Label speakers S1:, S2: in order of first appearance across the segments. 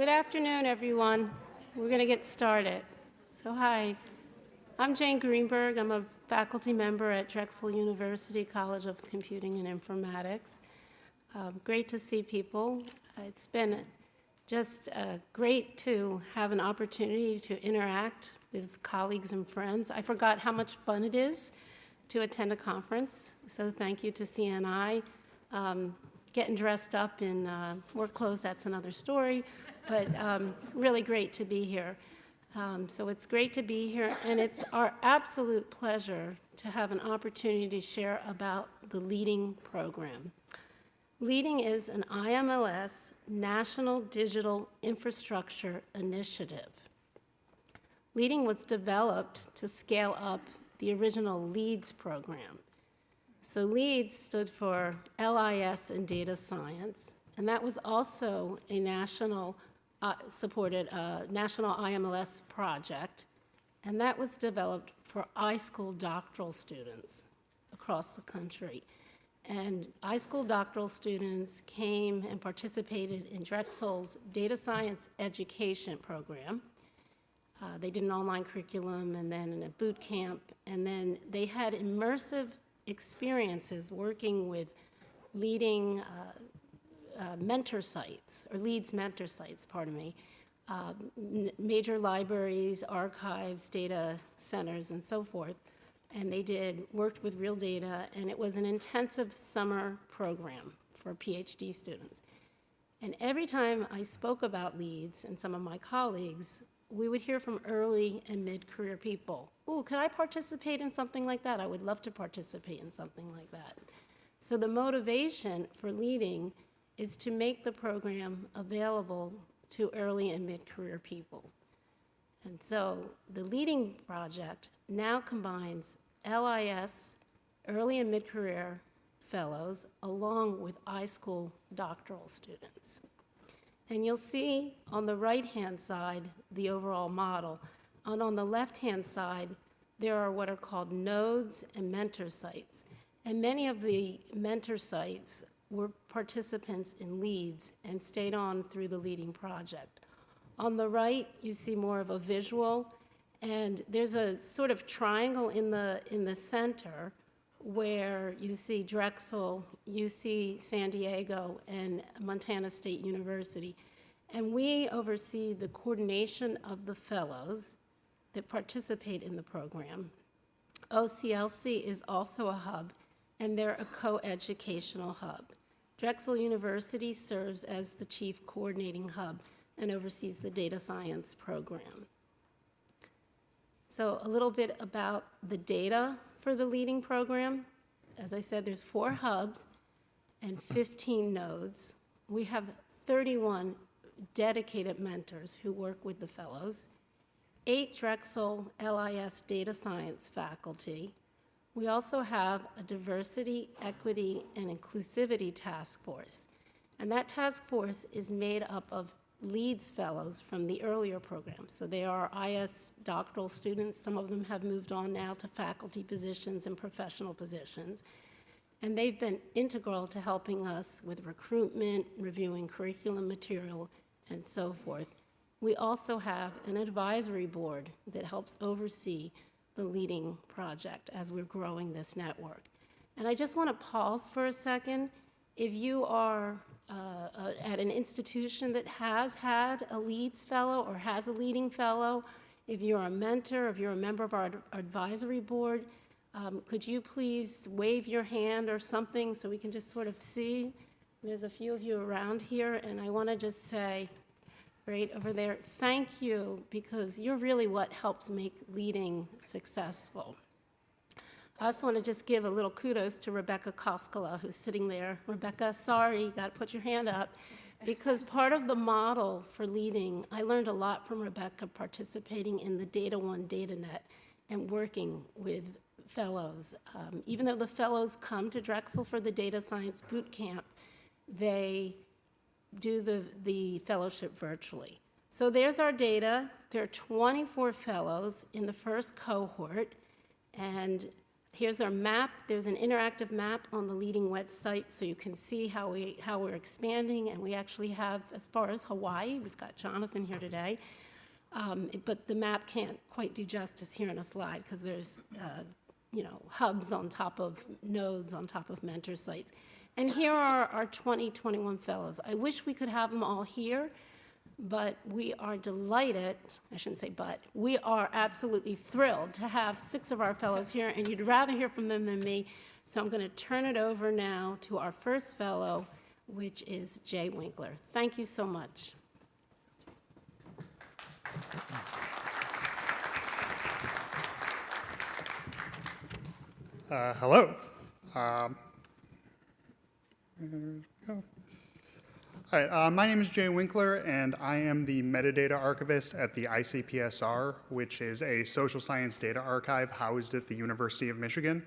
S1: Good afternoon, everyone. We're going to get started. So hi, I'm Jane Greenberg. I'm a faculty member at Drexel University College of Computing and Informatics. Um, great to see people. It's been just uh, great to have an opportunity to interact with colleagues and friends. I forgot how much fun it is to attend a conference, so thank you to CNI. Um, getting dressed up in uh, work clothes, that's another story, but um, really great to be here. Um, so it's great to be here, and it's our absolute pleasure to have an opportunity to share about the LEADING program. LEADING is an IMLS National Digital Infrastructure Initiative. LEADING was developed to scale up the original LEADS program. So LEADS stood for LIS and Data Science, and that was also a national uh, supported a national IMLS project, and that was developed for iSchool doctoral students across the country. And iSchool doctoral students came and participated in Drexel's data science education program. Uh, they did an online curriculum and then a boot camp, and then they had immersive experiences working with leading uh, uh, mentor sites, or LEADS mentor sites, pardon me, uh, major libraries, archives, data centers, and so forth. And they did, worked with real data, and it was an intensive summer program for PhD students. And every time I spoke about LEADS and some of my colleagues, we would hear from early and mid-career people. Oh, could I participate in something like that? I would love to participate in something like that. So the motivation for leading is to make the program available to early and mid-career people. And so the Leading Project now combines LIS, early and mid-career fellows, along with iSchool doctoral students. And you'll see on the right-hand side the overall model. And on the left-hand side, there are what are called nodes and mentor sites. And many of the mentor sites were participants in LEADS and stayed on through the leading project. On the right, you see more of a visual, and there's a sort of triangle in the, in the center where you see Drexel, UC San Diego, and Montana State University. And we oversee the coordination of the fellows that participate in the program. OCLC is also a hub, and they're a co-educational hub. Drexel University serves as the chief coordinating hub and oversees the data science program. So a little bit about the data for the leading program. As I said, there's four hubs and 15 nodes. We have 31 dedicated mentors who work with the fellows, eight Drexel LIS data science faculty, we also have a diversity, equity, and inclusivity task force. And that task force is made up of LEADS fellows from the earlier program. So they are IS doctoral students. Some of them have moved on now to faculty positions and professional positions. And they've been integral to helping us with recruitment, reviewing curriculum material, and so forth. We also have an advisory board that helps oversee the leading project as we're growing this network. And I just want to pause for a second. If you are uh, at an institution that has had a LEADS fellow or has a leading fellow, if you're a mentor, if you're a member of our advisory board, um, could you please wave your hand or something so we can just sort of see? There's a few of you around here, and I want to just say right over there. Thank you, because you're really what helps make leading successful. I also want to just give a little kudos to Rebecca Koskela, who's sitting there. Rebecca, sorry, you got to put your hand up. Because part of the model for leading, I learned a lot from Rebecca participating in the DataONE DataNet and working with fellows. Um, even though the fellows come to Drexel for the data science boot camp, they do the, the fellowship virtually. So there's our data. There are 24 fellows in the first cohort, and Here's our map. There's an interactive map on the leading website, so you can see how we how we're expanding. And we actually have, as far as Hawaii, we've got Jonathan here today. Um, but the map can't quite do justice here in a slide because there's, uh, you know, hubs on top of nodes on top of mentor sites. And here are our 2021 fellows. I wish we could have them all here, but we are delighted, I shouldn't say but, we are absolutely thrilled to have six of our fellows here, and you'd rather hear from them than me. So I'm going to turn it over now to our first fellow, which is Jay Winkler. Thank you so much.
S2: Uh, hello. Um. All right, uh, my name is Jay Winkler, and I am the metadata archivist at the ICPSR, which is a social science data archive housed at the University of Michigan.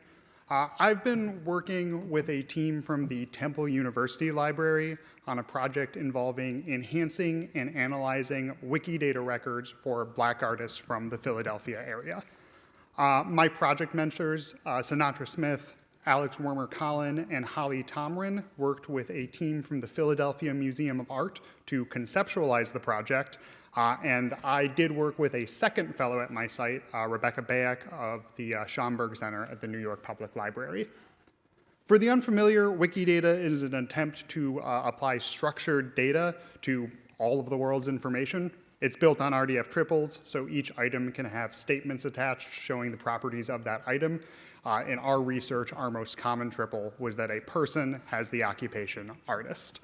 S2: Uh, I've been working with a team from the Temple University Library on a project involving enhancing and analyzing Wikidata records for black artists from the Philadelphia area. Uh, my project mentors, uh, Synatra Smith, Alex Wermer-Colan, and Holly Tomren worked with a team from the Philadelphia Museum of Art to conceptualize the project. Uh, and I did work with a second fellow at my site, uh, Rebecca Bayeck of the uh, Schomburg Center at the New York Public Library. For the unfamiliar, Wikidata is an attempt to uh, apply structured data to all of the world's information. It's built on RDF triples, so each item can have statements attached showing the properties of that item. Uh, in our research, our most common triple was that a person has the occupation artist.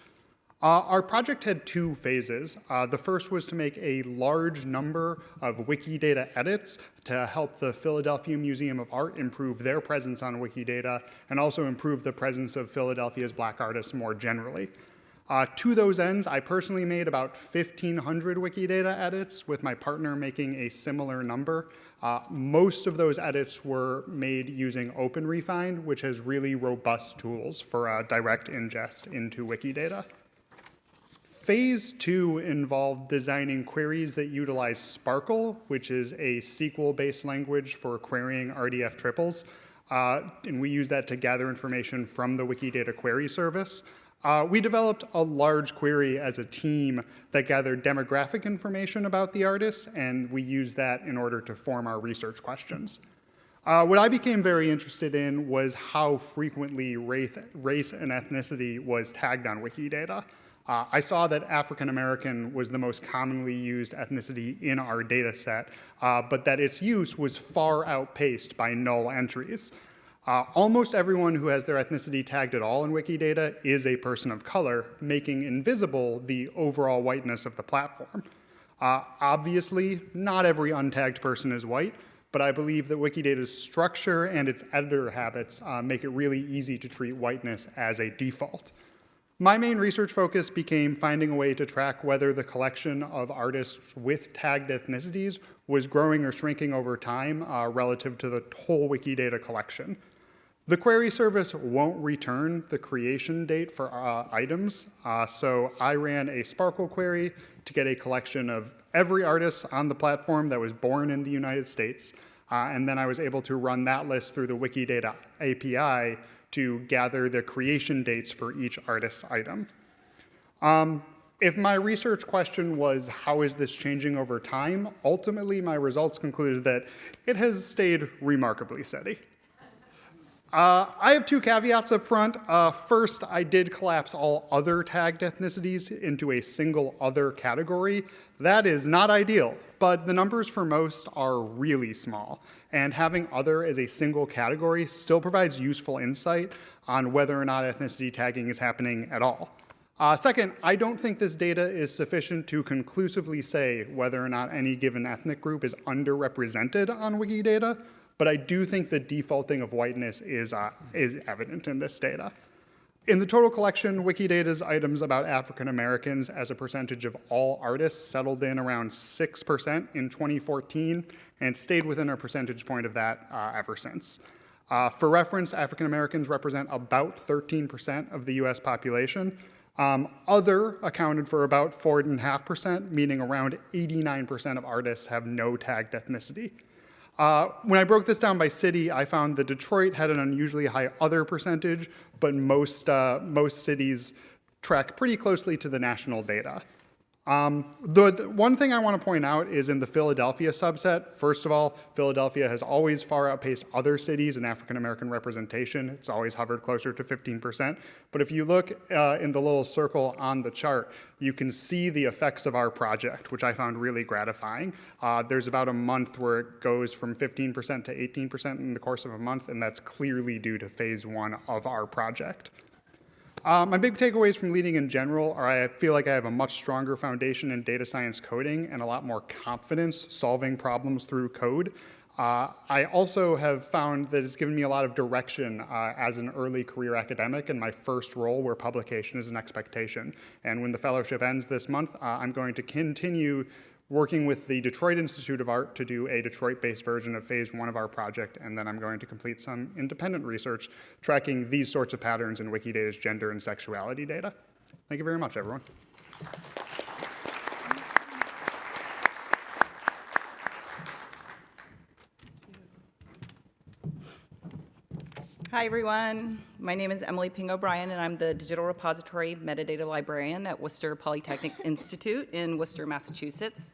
S2: Uh, our project had two phases. Uh, the first was to make a large number of Wikidata edits to help the Philadelphia Museum of Art improve their presence on Wikidata and also improve the presence of Philadelphia's black artists more generally. Uh, to those ends, I personally made about 1,500 Wikidata edits, with my partner making a similar number. Uh, most of those edits were made using OpenRefine, which has really robust tools for uh, direct ingest into Wikidata. Phase two involved designing queries that utilize SPARQL, which is a SQL-based language for querying RDF triples. Uh, and we use that to gather information from the Wikidata query service. Uh, we developed a large query as a team that gathered demographic information about the artists, and we used that in order to form our research questions. Uh, what I became very interested in was how frequently race, race and ethnicity was tagged on Wikidata. Uh, I saw that African American was the most commonly used ethnicity in our data set, uh, but that its use was far outpaced by null entries. Uh, almost everyone who has their ethnicity tagged at all in Wikidata is a person of color, making invisible the overall whiteness of the platform. Uh, obviously, not every untagged person is white, but I believe that Wikidata's structure and its editor habits uh, make it really easy to treat whiteness as a default. My main research focus became finding a way to track whether the collection of artists with tagged ethnicities was growing or shrinking over time uh, relative to the whole Wikidata collection. The query service won't return the creation date for uh, items, uh, so I ran a SPARQL query to get a collection of every artist on the platform that was born in the United States, uh, and then I was able to run that list through the Wikidata API to gather the creation dates for each artist's item. Um, if my research question was, how is this changing over time? Ultimately, my results concluded that it has stayed remarkably steady. Uh, I have two caveats up front. Uh, first, I did collapse all other tagged ethnicities into a single other category. That is not ideal, but the numbers for most are really small, and having other as a single category still provides useful insight on whether or not ethnicity tagging is happening at all. Uh, second, I don't think this data is sufficient to conclusively say whether or not any given ethnic group is underrepresented on Wikidata, but I do think the defaulting of whiteness is, uh, is evident in this data. In the total collection, Wikidata's items about African Americans as a percentage of all artists settled in around 6% in 2014 and stayed within a percentage point of that uh, ever since. Uh, for reference, African Americans represent about 13% of the US population. Um, other accounted for about 4.5%, meaning around 89% of artists have no tagged ethnicity. Uh, when I broke this down by city, I found that Detroit had an unusually high other percentage, but most, uh, most cities track pretty closely to the national data. Um, the one thing I want to point out is in the Philadelphia subset. First of all, Philadelphia has always far outpaced other cities in African American representation. It's always hovered closer to 15%. But if you look uh, in the little circle on the chart, you can see the effects of our project, which I found really gratifying. Uh, there's about a month where it goes from 15% to 18% in the course of a month, and that's clearly due to phase one of our project. Uh, my big takeaways from leading in general are I feel like I have a much stronger foundation in data science coding and a lot more confidence solving problems through code. Uh, I also have found that it's given me a lot of direction uh, as an early career academic in my first role where publication is an expectation. And when the fellowship ends this month, uh, I'm going to continue working with the Detroit Institute of Art to do a Detroit-based version of phase one of our project, and then I'm going to complete some independent research tracking these sorts of patterns in Wikidata's gender and sexuality data. Thank you very much, everyone.
S3: Hi, everyone. My name is Emily Ping O'Brien, and I'm the Digital Repository Metadata Librarian at Worcester Polytechnic Institute in Worcester, Massachusetts.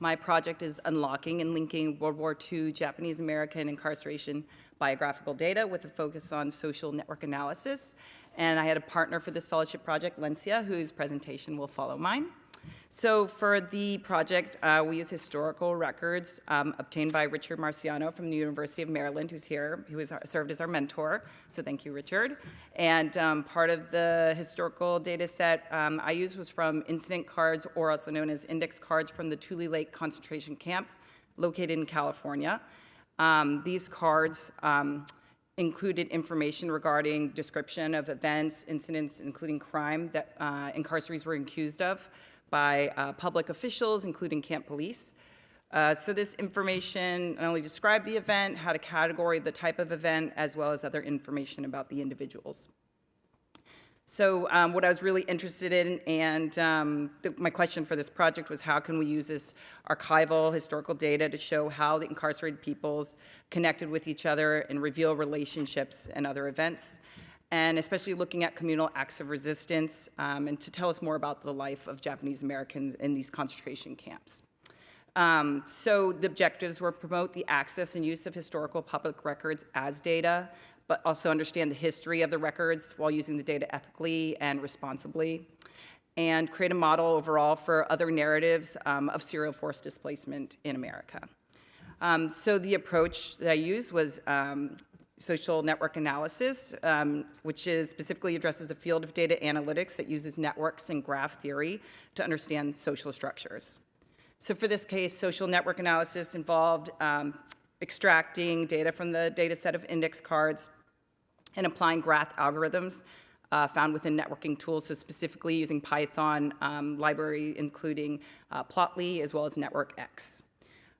S3: My project is unlocking and linking World War II Japanese American incarceration biographical data with a focus on social network analysis. And I had a partner for this fellowship project, Lencia, whose presentation will follow mine. So for the project, uh, we use historical records um, obtained by Richard Marciano from the University of Maryland, who's here, who has served as our mentor. So thank you, Richard. And um, part of the historical data set um, I used was from incident cards, or also known as index cards from the Tule Lake concentration camp located in California. Um, these cards um, included information regarding description of events, incidents, including crime that uh, incarcerees were accused of, by uh, public officials, including camp police. Uh, so this information not only described the event, had a category, the type of event, as well as other information about the individuals. So um, what I was really interested in, and um, my question for this project was how can we use this archival historical data to show how the incarcerated peoples connected with each other and reveal relationships and other events and especially looking at communal acts of resistance um, and to tell us more about the life of Japanese Americans in these concentration camps. Um, so the objectives were promote the access and use of historical public records as data, but also understand the history of the records while using the data ethically and responsibly, and create a model overall for other narratives um, of serial forced displacement in America. Um, so the approach that I used was um, social network analysis, um, which is specifically addresses the field of data analytics that uses networks and graph theory to understand social structures. So for this case, social network analysis involved um, extracting data from the data set of index cards and applying graph algorithms uh, found within networking tools, so specifically using Python um, library, including uh, Plotly, as well as NetworkX.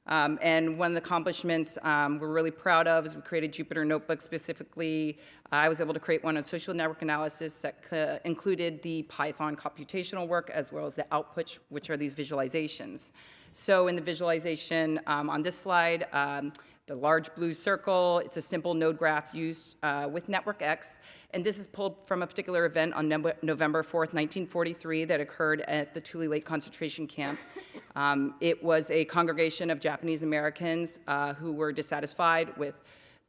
S3: Um, and one of the accomplishments um, we're really proud of is we created Jupyter Notebook specifically. I was able to create one on social network analysis that included the Python computational work as well as the outputs, which are these visualizations. So in the visualization um, on this slide, um, the large blue circle, it's a simple node graph used uh, with NetworkX. And this is pulled from a particular event on November 4th, 1943 that occurred at the Tule Lake concentration camp. Um, it was a congregation of Japanese Americans uh, who were dissatisfied with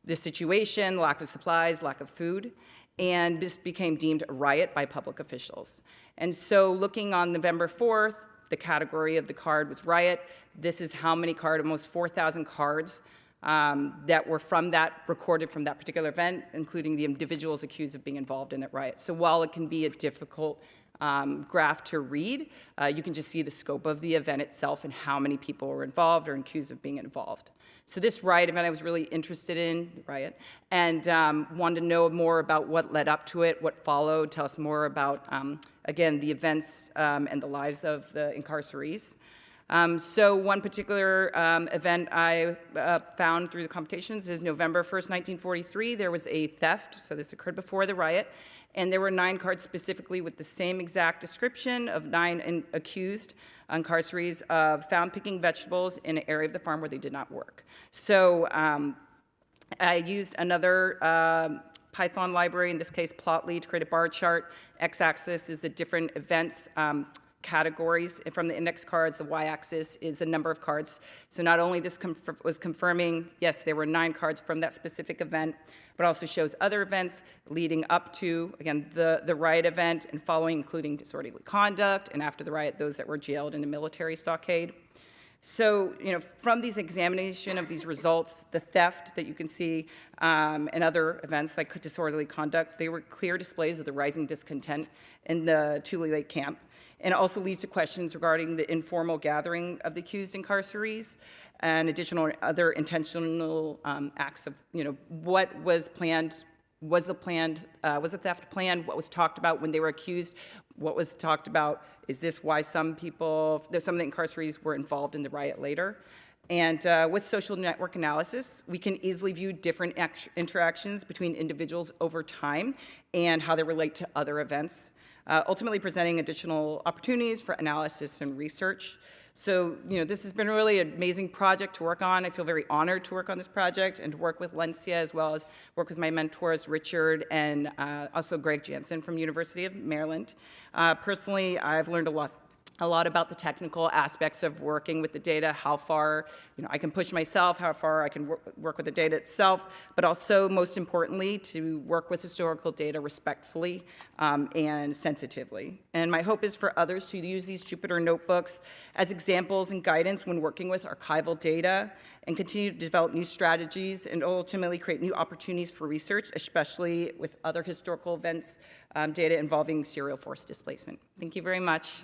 S3: the situation, lack of supplies, lack of food, and this became deemed a riot by public officials. And so looking on November 4th, the category of the card was riot. This is how many cards, almost 4,000 cards um, that were from that, recorded from that particular event, including the individuals accused of being involved in that riot. So while it can be a difficult um, graph to read, uh, you can just see the scope of the event itself and how many people were involved or accused of being involved. So this riot event I was really interested in, riot, and um, wanted to know more about what led up to it, what followed, tell us more about, um, again, the events um, and the lives of the incarcerees. Um, so one particular um, event I uh, found through the computations is November 1st, 1943. There was a theft, so this occurred before the riot, and there were nine cards specifically with the same exact description of nine in, accused incarcerees of found picking vegetables in an area of the farm where they did not work. So um, I used another um, Python library, in this case Plotly, to create a bar chart. X-axis is the different events um, categories from the index cards. The y-axis is the number of cards. So not only this conf was confirming, yes, there were nine cards from that specific event, but also shows other events leading up to, again, the, the riot event and following, including disorderly conduct, and after the riot, those that were jailed in the military stockade. So, you know, from these examination of these results, the theft that you can see um, and other events like disorderly conduct, they were clear displays of the rising discontent in the Tule Lake camp. And it also leads to questions regarding the informal gathering of the accused incarcerees and additional other intentional um, acts of, you know, what was planned was the planned, uh, was the theft planned? What was talked about when they were accused? What was talked about? Is this why some people, some of the incarcerees were involved in the riot later? And uh, with social network analysis, we can easily view different interactions between individuals over time and how they relate to other events, uh, ultimately presenting additional opportunities for analysis and research. So, you know, this has been really amazing project to work on. I feel very honored to work on this project and to work with Lencia as well as work with my mentors, Richard and uh, also Greg Jansen from University of Maryland. Uh, personally, I've learned a lot a lot about the technical aspects of working with the data, how far you know, I can push myself, how far I can work, work with the data itself, but also, most importantly, to work with historical data respectfully um, and sensitively. And my hope is for others to use these Jupyter notebooks as examples and guidance when working with archival data and continue to develop new strategies and ultimately create new opportunities for research, especially with other historical events, um, data involving serial force displacement. Thank you very much.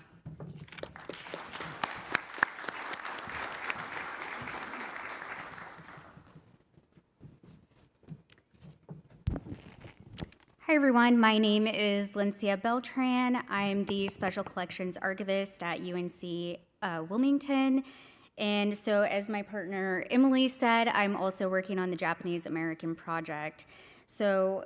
S4: Everyone, my name is Lencia Beltran. I'm the Special Collections Archivist at UNC uh, Wilmington. And so as my partner Emily said, I'm also working on the Japanese American project. So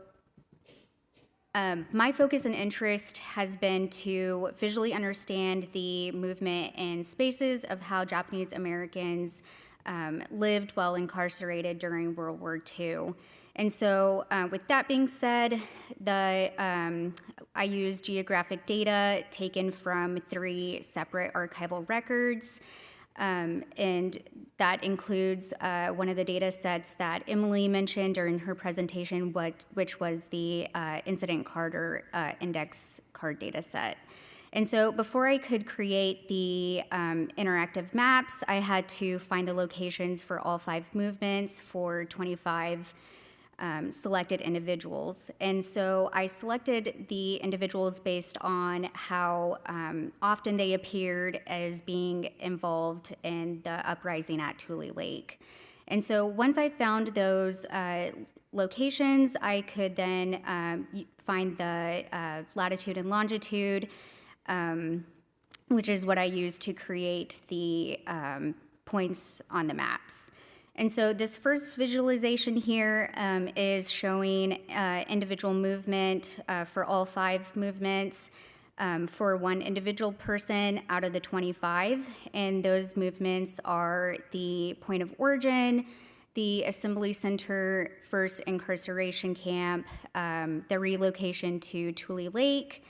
S4: um, my focus and interest has been to visually understand the movement and spaces of how Japanese Americans um, lived while incarcerated during World War II. And so, uh, with that being said, the um, I use geographic data taken from three separate archival records. Um, and that includes uh, one of the data sets that Emily mentioned during her presentation, what, which was the uh, incident card or uh, index card data set. And so before I could create the um, interactive maps, I had to find the locations for all five movements for 25 um, selected individuals. And so I selected the individuals based on how um, often they appeared as being involved in the uprising at Tule Lake. And so once I found those uh, locations, I could then um, find the uh, latitude and longitude, um, which is what I use to create the um, points on the maps. And so this first visualization here um, is showing uh, individual movement uh, for all five movements um, for one individual person out of the 25. And those movements are the point of origin, the assembly center, first incarceration camp, um, the relocation to Tule Lake,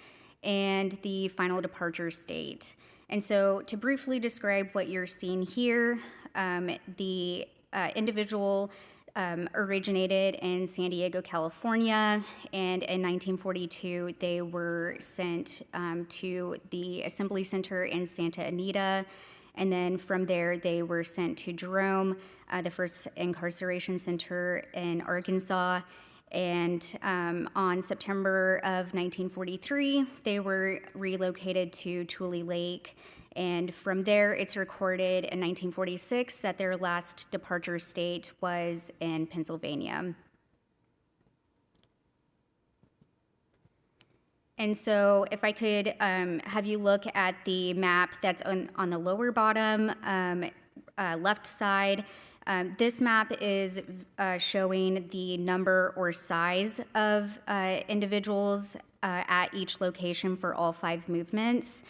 S4: and the final departure state. And so to briefly describe what you're seeing here, um, the uh, individual um, originated in San Diego, California, and in 1942 they were sent um, to the Assembly Center in Santa Anita, and then from there they were sent to Jerome, uh, the first incarceration center in Arkansas. And um, on September of 1943, they were relocated to Tule Lake and from there, it's recorded in 1946 that their last departure state was in Pennsylvania. And so if I could um, have you look at the map that's on, on the lower bottom um, uh, left side, um, this map is uh, showing the number or size of uh, individuals uh, at each location for all five movements.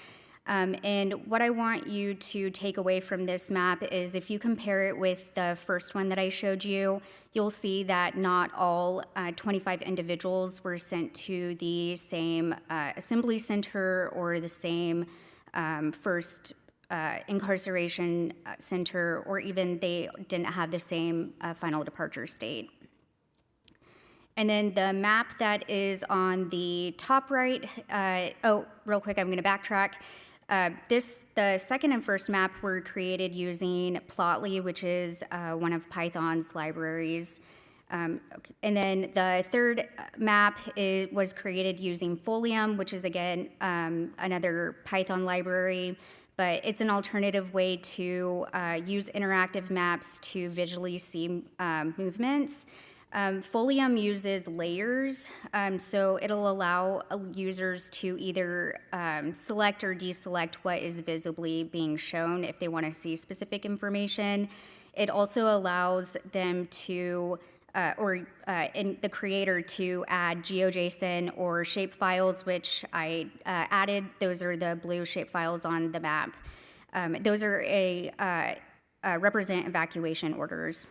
S4: Um, and what I want you to take away from this map is if you compare it with the first one that I showed you, you'll see that not all uh, 25 individuals were sent to the same uh, assembly center or the same um, first uh, incarceration uh, center, or even they didn't have the same uh, final departure state. And then the map that is on the top right, uh, oh, real quick, I'm going to backtrack. Uh, this, the second and first map were created using Plotly, which is uh, one of Python's libraries. Um, okay. And then the third map is, was created using Folium, which is again um, another Python library, but it's an alternative way to uh, use interactive maps to visually see um, movements. Um, Folium uses layers, um, so it'll allow uh, users to either um, select or deselect what is visibly being shown if they want to see specific information. It also allows them to, uh, or uh, the creator to add GeoJSON or shape files, which I uh, added. Those are the blue shape files on the map. Um, those are a uh, uh, represent evacuation orders.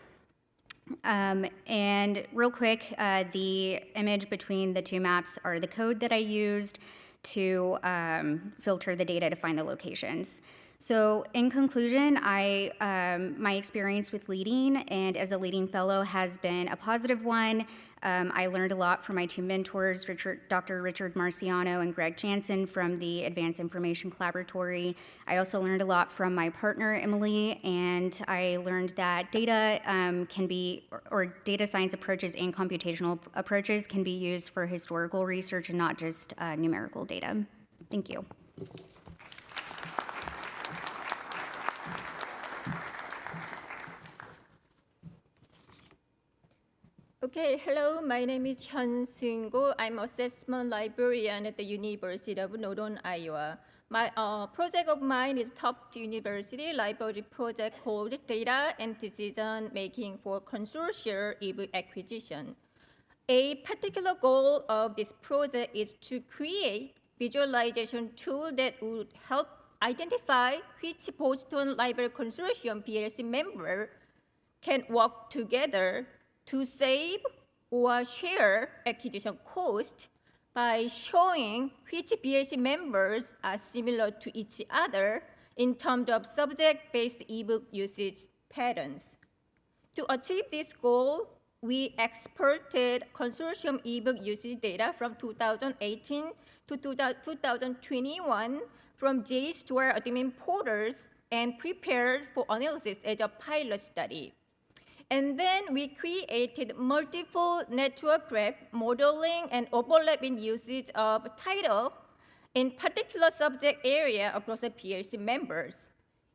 S4: Um, and real quick, uh, the image between the two maps are the code that I used to um, filter the data to find the locations. So in conclusion, I, um, my experience with leading and as a leading fellow has been a positive one. Um, I learned a lot from my two mentors, Richard, Dr. Richard Marciano and Greg Jansen from the Advanced Information Collaboratory. I also learned a lot from my partner, Emily, and I learned that data um, can be, or, or data science approaches and computational approaches can be used for historical research and not just uh, numerical data. Thank you.
S5: Okay, hello, my name is Hyunseung Koh. I'm assessment librarian at the University of Northern Iowa. My uh, project of mine is top University library project called Data and Decision Making for Consortial ebook Acquisition. A particular goal of this project is to create visualization tool that would help identify which Boston Library Consortium BLC member can work together to save or share acquisition cost by showing which BLC members are similar to each other in terms of subject-based ebook usage patterns. To achieve this goal, we exported consortium ebook usage data from 2018 to 2021 from JSTOR admin portals and prepared for analysis as a pilot study. And then we created multiple network graph modeling and overlapping usage of title in particular subject area across the BLC members.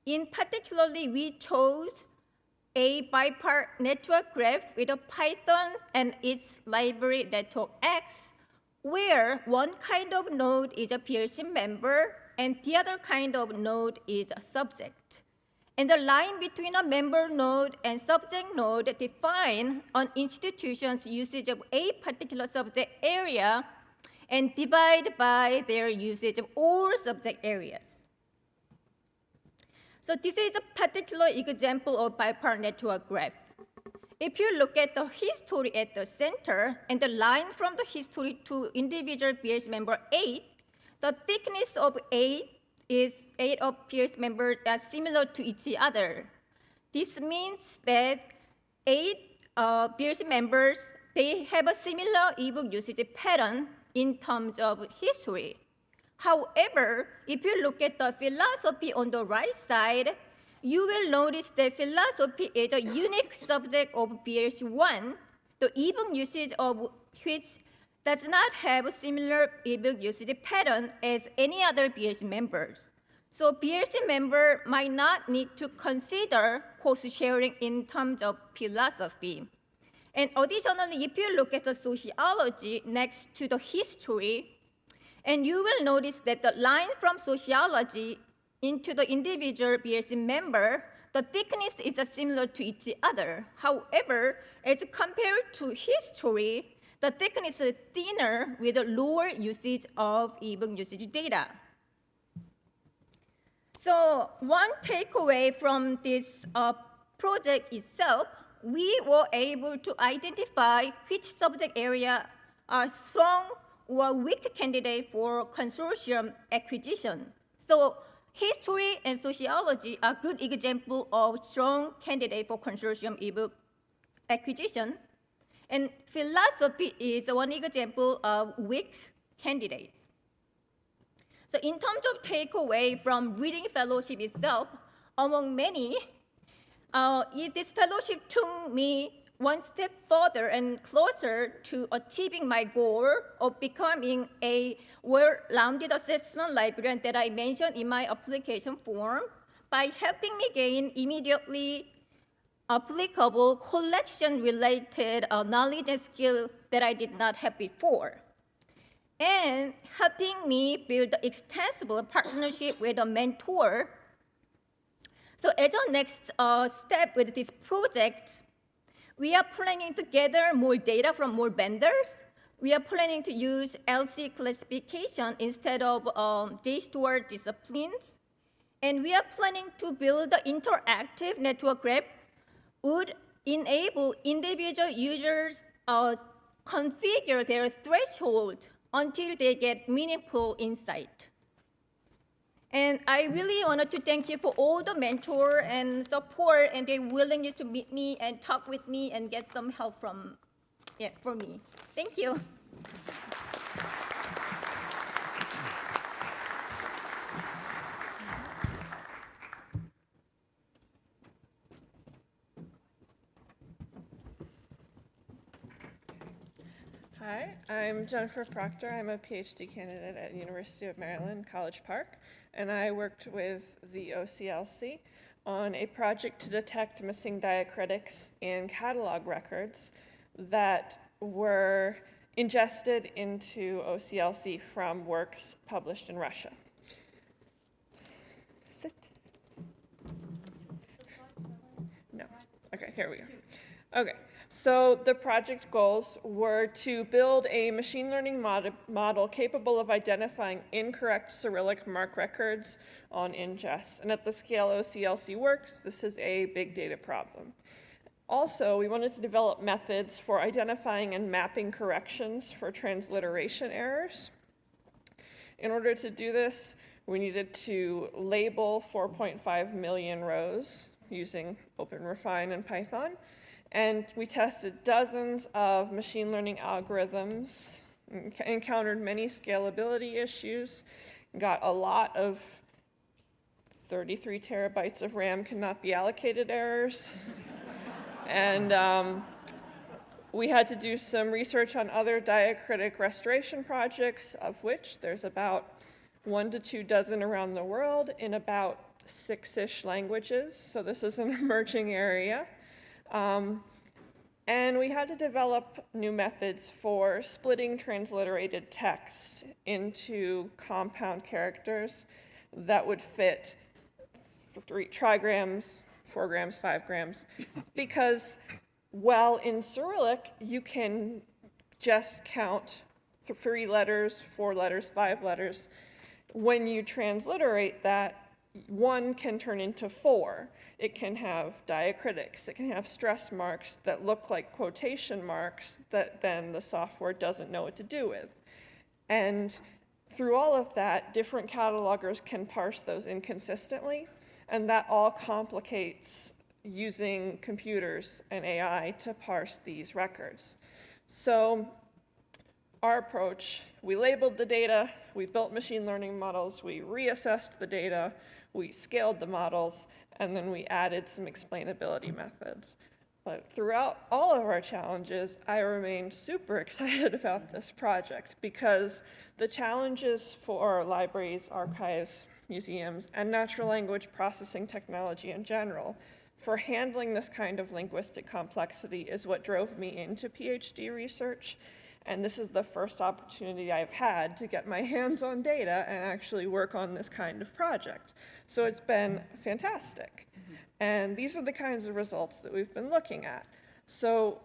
S5: In particularly, we chose a bipart network graph with a Python and its library network X, where one kind of node is a BLC member and the other kind of node is a subject. And the line between a member node and subject node define an institution's usage of a particular subject area and divide by their usage of all subject areas. So this is a particular example of bipart network graph. If you look at the history at the center and the line from the history to individual BS member 8, the thickness of 8 is eight of peers members are similar to each other. This means that eight uh, peers members, they have a similar ebook usage pattern in terms of history. However, if you look at the philosophy on the right side, you will notice that philosophy is a unique subject of BLC1, the ebook usage of which does not have a similar ebook usage pattern as any other BLC members. So BLC member might not need to consider cost sharing in terms of philosophy. And additionally, if you look at the sociology next to the history, And you will notice that the line from sociology into the individual BLC member, the thickness is similar to each other. However, as compared to history, the thickness is thinner with a lower usage of ebook usage data. So one takeaway from this uh, project itself, we were able to identify which subject area are strong or weak candidate for consortium acquisition. So history and sociology are good example of strong candidate for consortium ebook acquisition. And philosophy is one example of weak candidates. So in terms of takeaway from reading fellowship itself, among many, uh, this fellowship took me one step further and closer to achieving my goal of becoming a well-rounded assessment librarian that I mentioned in my application form by helping me gain immediately applicable collection-related uh, knowledge and skill that I did not have before and helping me build extensible partnership with a mentor. So as our next uh, step with this project, we are planning to gather more data from more vendors. We are planning to use LC classification instead of um, JSTOR disciplines. And we are planning to build an interactive network graph would enable individual users uh, configure their threshold until they get meaningful insight. And I really wanted to thank you for all the mentor and support and their willingness to meet me and talk with me and get some help from, yeah, for me. Thank you.
S6: Hi, I'm Jennifer Proctor. I'm a PhD candidate at University of Maryland, College Park, and I worked with the OCLC on a project to detect missing diacritics in catalog records that were ingested into OCLC from works published in Russia. Sit. No. Okay, here we go. Okay, so the project goals were to build a machine learning mod- model capable of identifying incorrect Cyrillic MARC records on ingest. And at the scale OCLC works, this is a big data problem. Also, we wanted to develop methods for identifying and mapping corrections for transliteration errors. In order to do this, we needed to label 4.5 million rows using OpenRefine and Python. And we tested dozens of machine learning algorithms, encountered many scalability issues, got a lot of 33 terabytes of RAM cannot be allocated errors. and um, we had to do some research on other diacritic restoration projects, of which there's about one to two dozen around the world in about six-ish languages. So this is an emerging area. Um, and we had to develop new methods for splitting transliterated text into compound characters that would fit three trigrams, four grams, five grams, because while in Cyrillic you can just count three letters, four letters, five letters, when you transliterate that, one can turn into four. It can have diacritics, it can have stress marks that look like quotation marks that then the software doesn't know what to do with. And through all of that, different catalogers can parse those inconsistently, and that all complicates using computers and AI to parse these records. So our approach, we labeled the data, we built machine learning models, we reassessed the data, we scaled the models, and then we added some explainability methods. But throughout all of our challenges, I remained super excited about this project because the challenges for libraries, archives, museums, and natural language processing technology in general for handling this kind of linguistic complexity is what drove me into PhD research. And this is the first opportunity I've had to get my hands on data and actually work on this kind of project. So it's been fantastic. Mm-hmm. And these are the kinds of results that we've been looking at. So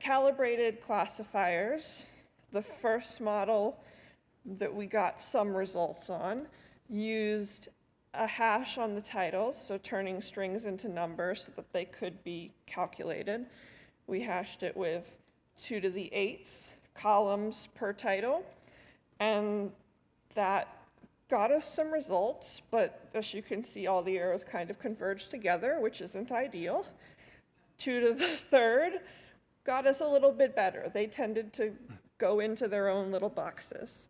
S6: calibrated classifiers, the first model that we got some results on used a hash on the titles, so turning strings into numbers so that they could be calculated. We hashed it with two to the eighth columns per title, and that got us some results, but as you can see, all the arrows kind of converged together, which isn't ideal. Two to the third got us a little bit better. They tended to go into their own little boxes,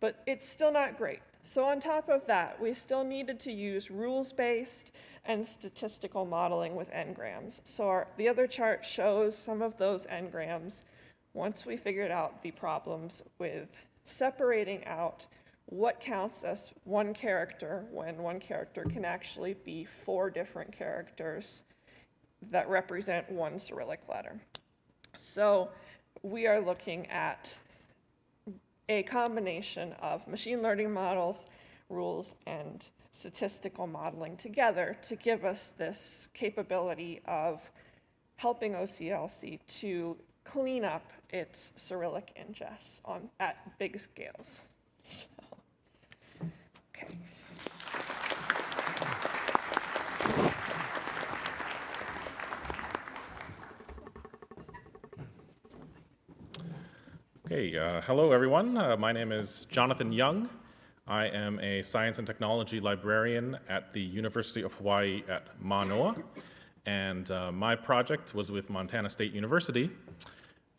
S6: but it's still not great. So on top of that, we still needed to use rules-based and statistical modeling with n-grams. So our, the other chart shows some of those n-grams once we figured out the problems with separating out what counts as one character when one character can actually be four different characters that represent one Cyrillic letter. So we are looking at a combination of machine learning models, rules, and statistical modeling together to give us this capability of helping OCLC to clean up its Cyrillic ingests on, at big scales. Okay.
S7: Okay, uh, hello everyone. Uh, my name is Jonathan Young. I am a science and technology librarian at the University of Hawaii at Manoa. And uh, my project was with Montana State University.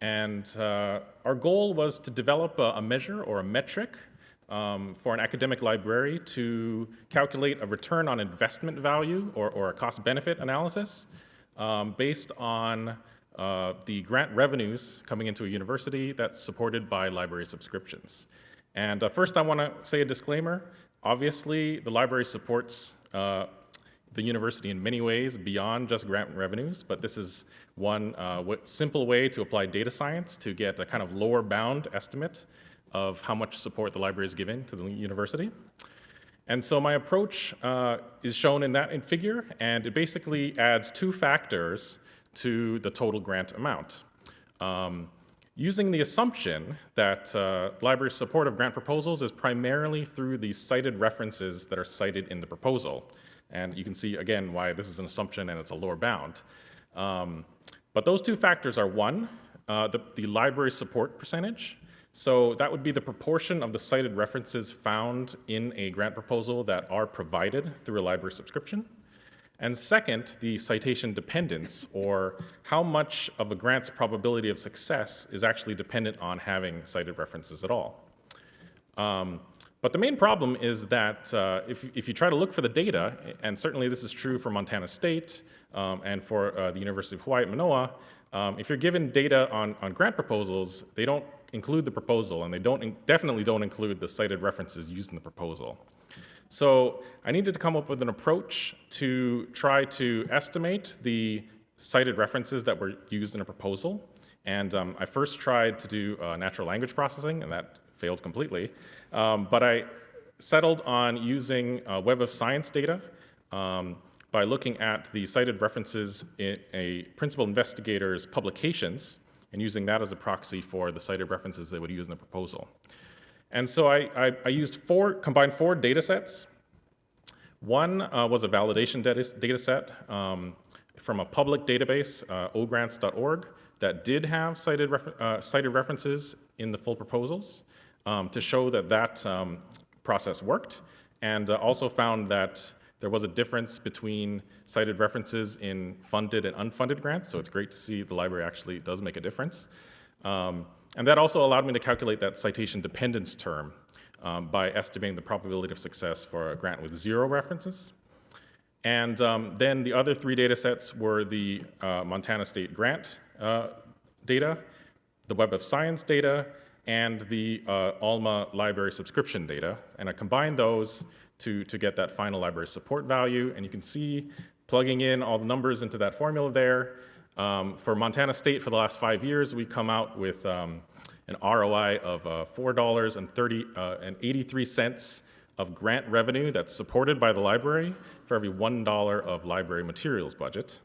S7: And uh, our goal was to develop a, a measure or a metric um, for an academic library to calculate a return on investment value or, or a cost benefit analysis um, based on uh, the grant revenues coming into a university that's supported by library subscriptions. And uh, first, I want to say a disclaimer. Obviously, the library supports uh, the university in many ways beyond just grant revenues, but this is one uh, simple way to apply data science to get a kind of lower bound estimate of how much support the library is giving to the university. And so my approach uh, is shown in that in figure, and it basically adds two factors to the total grant amount. Um, using the assumption that uh, library support of grant proposals is primarily through the cited references that are cited in the proposal. And you can see, again, why this is an assumption and it's a lower bound. Um, but those two factors are one, uh, the, the library support percentage. So that would be the proportion of the cited references found in a grant proposal that are provided through a library subscription. And second, the citation dependence, or how much of a grant's probability of success is actually dependent on having cited references at all. Um, but the main problem is that uh, if, if you try to look for the data, and certainly this is true for Montana State um, and for uh, the University of Hawaii at Manoa, um, if you're given data on, on grant proposals, they don't include the proposal, and they don't definitely don't include the cited references used in the proposal. So I needed to come up with an approach to try to estimate the cited references that were used in a proposal. And um, I first tried to do uh, natural language processing, and that failed completely. Um, but I settled on using uh, Web of Science data um, by looking at the cited references in a principal investigator's publications and using that as a proxy for the cited references they would use in the proposal. And so I, I, I used four, combined four data sets. One uh, was a validation data, data set um, from a public database, uh, ogrants.org, that did have cited, refer uh, cited references in the full proposals um, to show that that um, process worked, and uh, also found that there was a difference between cited references in funded and unfunded grants, so it's great to see the library actually does make a difference. Um, and that also allowed me to calculate that citation dependence term um, by estimating the probability of success for a grant with zero references. And um, then the other three data sets were the uh, Montana State grant uh, data, the Web of Science data, and the uh, ALMA library subscription data. And I combined those to, to get that final library support value. And you can see plugging in all the numbers into that formula there, um, for Montana State for the last five years, we've come out with um, an ROI of uh, $4.30 uh, and 83 cents of grant revenue that's supported by the library for every $1 of library materials budget,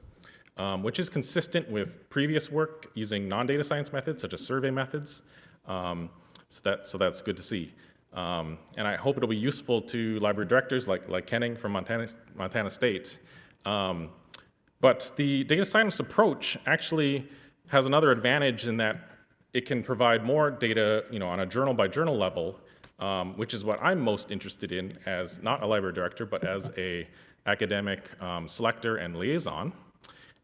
S7: um, which is consistent with previous work using non-data science methods such as survey methods. Um, so, that, so that's good to see. Um, and I hope it'll be useful to library directors like, like Kenning from Montana, Montana State. Um, but the data science approach actually has another advantage in that it can provide more data, you know, on a journal by journal level, um, which is what I'm most interested in as not a library director, but as a academic um, selector and liaison.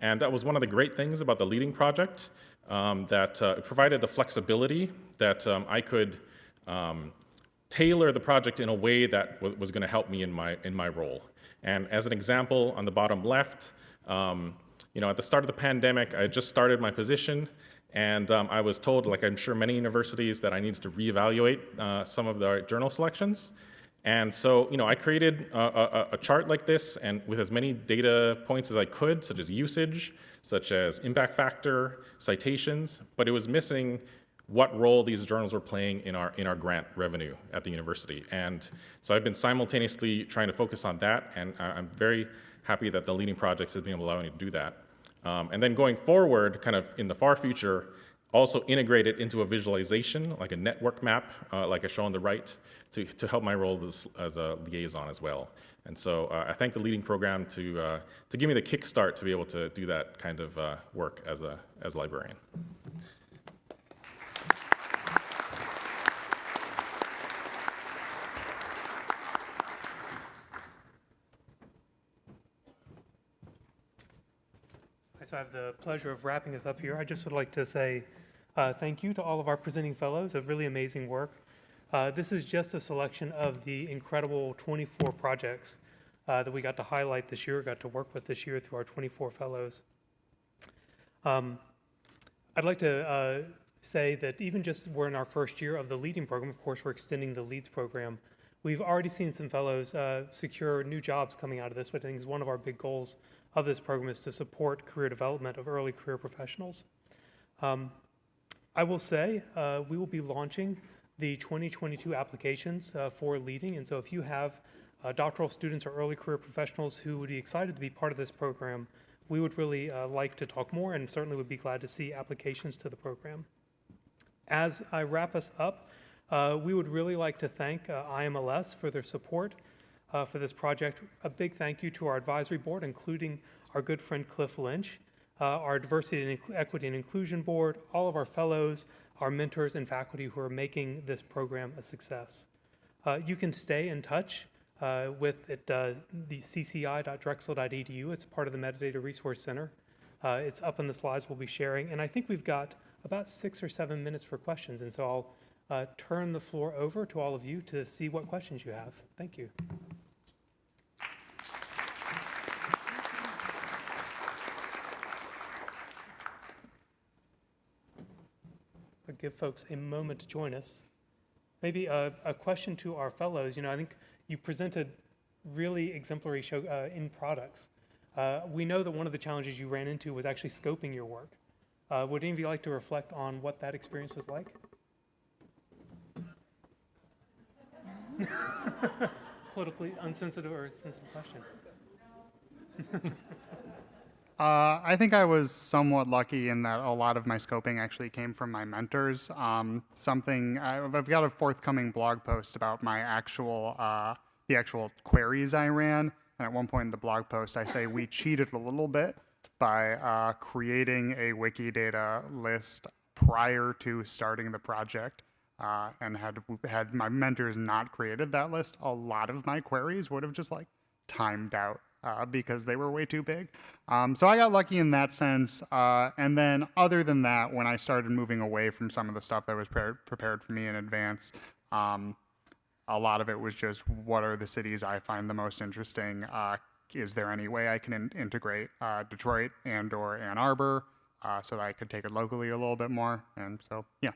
S7: And that was one of the great things about the leading project, um, that uh, it provided the flexibility that um, I could um, tailor the project in a way that was going to help me in my, in my role. And as an example, on the bottom left, um, you know, at the start of the pandemic, I just started my position, and um, I was told, like I'm sure many universities, that I needed to reevaluate uh, some of the journal selections. And so, you know, I created a, a, a chart like this, and with as many data points as I could, such as usage, such as impact factor, citations, but it was missing what role these journals were playing in our in our grant revenue at the university. And so I've been simultaneously trying to focus on that, and I'm very happy that the leading projects has been able to allow me to do that. Um, and then going forward, kind of in the far future, also integrate it into a visualization, like a network map, uh, like I show on the right, to, to help my role as, as a liaison as well. And so uh, I thank the leading program to, uh, to give me the kickstart to be able to do that kind of uh, work as a, as a librarian.
S8: I have the pleasure of wrapping us up here. I just would like to say uh, thank you to all of our presenting fellows of really amazing work. Uh, this is just a selection of the incredible 24 projects uh, that we got to highlight this year, got to work with this year through our 24 fellows. Um, I'd like to uh, say that even just we're in our first year of the leading program, of course, we're extending the leads program. We've already seen some fellows uh, secure new jobs coming out of this, which I think is one of our big goals of this program is to support career development of early career professionals. Um, I will say uh, we will be launching the 2022 applications uh, for leading, and so if you have uh, doctoral students or early career professionals who would be excited to be part of this program, we would really uh, like to talk more and certainly would be glad to see applications to the program. As I wrap us up, uh, we would really like to thank uh, IMLS for their support uh, for this project. A big thank you to our advisory board, including our good friend Cliff Lynch, uh, our diversity and equity and inclusion board, all of our fellows, our mentors and faculty who are making this program a success. Uh, you can stay in touch uh, with it, uh, the cci.drexel.edu. It's part of the Metadata Resource Center. Uh, it's up in the slides we'll be sharing, and I think we've got about six or seven minutes for questions, and so I'll uh, turn the floor over to all of you to see what questions you have. Thank you. Give folks a moment to join us. Maybe a, a question to our fellows. You know, I think you presented really exemplary show uh, in products. Uh, we know that one of the challenges you ran into was actually scoping your work. Uh, would any of you like to reflect on what that experience was like? Politically unsensitive or sensitive question.
S2: Uh, I think I was somewhat lucky in that a lot of my scoping actually came from my mentors. Um, something I've got a forthcoming blog post about my actual uh, the actual queries I ran, and at one point in the blog post I say we cheated a little bit by uh, creating a Wikidata list prior to starting the project. Uh, and had had my mentors not created that list, a lot of my queries would have just like timed out uh, because they were way too big. Um, so I got lucky in that sense. Uh, and then, other than that, when I started moving away from some of the stuff that was pre- prepared for me in advance, um, a lot of it was just what are the cities I find the most interesting? Uh, is there any way I can in- integrate uh, Detroit and or Ann Arbor uh, so that I could take it locally a little bit more? And so, yeah.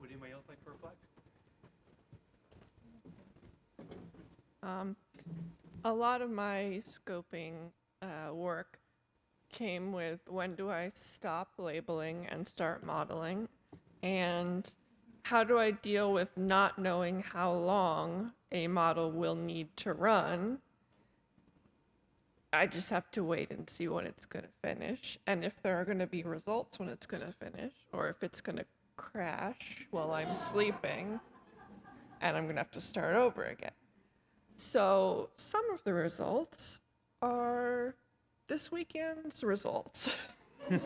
S8: Would anybody else like to reflect?
S6: Um, a lot of my scoping uh, work came with when do I stop labeling and start modeling? And how do I deal with not knowing how long a model will need to run? I just have to wait and see when it's going to finish and if there are going to be results when it's going to finish or if it's going to crash while I'm sleeping and I'm going to have to start over again. So, some of the results are this weekend's results.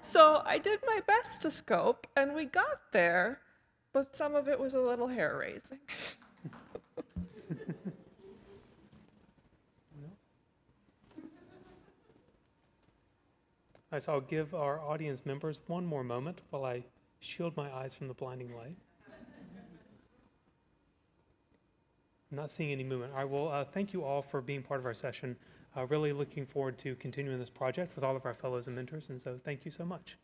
S6: so, I did my best to scope and we got there, but some of it was a little hair raising.
S8: All right, so I'll give our audience members one more moment while I shield my eyes from the blinding light. I'm not seeing any movement. I will uh, thank you all for being part of our session. Uh, really looking forward to continuing this project with all of our fellows and mentors, and so thank you so much.